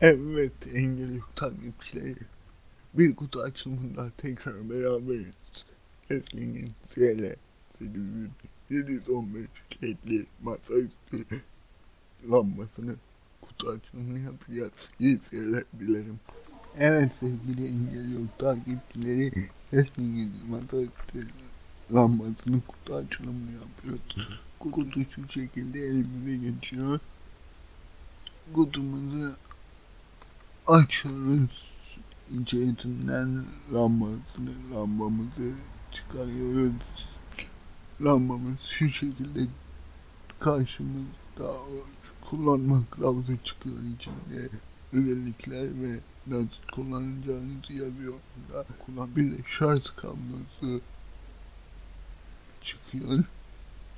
Evet engel yok takipçileri. Bir kutu açılımında tekrar beraberiz. Esling'in CL 715 ledli masaüstü lambasını kutu açılımını yapacağız. İyi seyirler dilerim. Evet sevgili engel yok takipçileri Esling'in masaüstü lambasının kutu açılımını yapıyoruz. Kutu şu şekilde elimize geçiyor. Kutumuzu açıyoruz. İçerisinden lambasını, lambamızı çıkarıyoruz. Lambamız şu şekilde karşımızda kullanma kılavuzu çıkıyor içinde. Özellikler ve nasıl kullanacağınızı yazıyor. Kullan bir de şarj kablosu çıkıyor.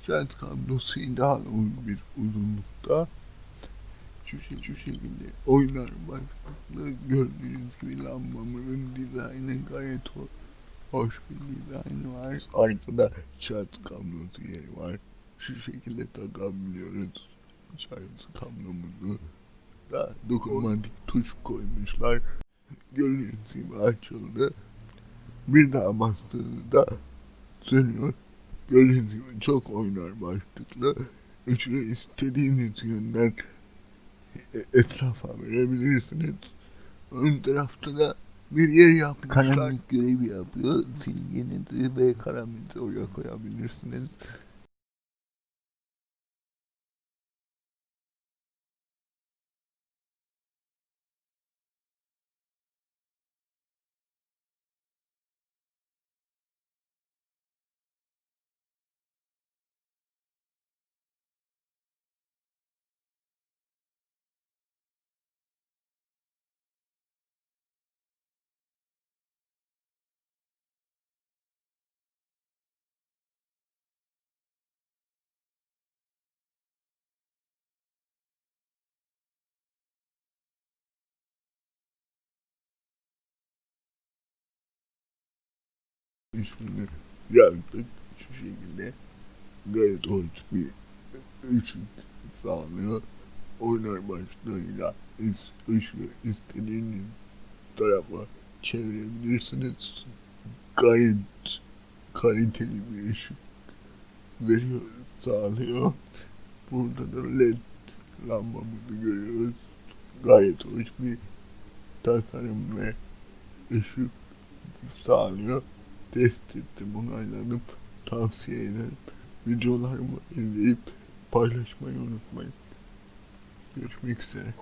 Şarj kablosu uzun bir uzunlukta şey- şu şekilde oynar başlıklı gördüğünüz gibi lambamızın dizaynı gayet ho- hoş bir dizaynı var. Arkada şarj kablosu yeri var. Şu şekilde takabiliyoruz şarj kablomuzu. Da dokunmatik tuş koymuşlar. Gördüğünüz gibi açıldı. Bir daha bastığınızda sönüyor. Gördüğünüz gibi çok oynar başlıklı. Üçünü istediğiniz yönden etrafa verebilirsiniz. Ön tarafta da bir yer yapmışlar. Karanlık görevi yapıyor. Silginizi ve karaminizi oraya koyabilirsiniz. Şimdi yaptık şu şekilde gayet hoş bir ışık sağlıyor. Oynar başlığıyla ışığı istediğiniz tarafa çevirebilirsiniz. Gayet kaliteli bir ışık veriyor, sağlıyor. Burada da led lambamızı görüyoruz. Gayet hoş bir tasarım ve ışık sağlıyor. Test ettim, onayladım. Tavsiye ederim. Videolarımı izleyip paylaşmayı unutmayın. Görüşmek üzere.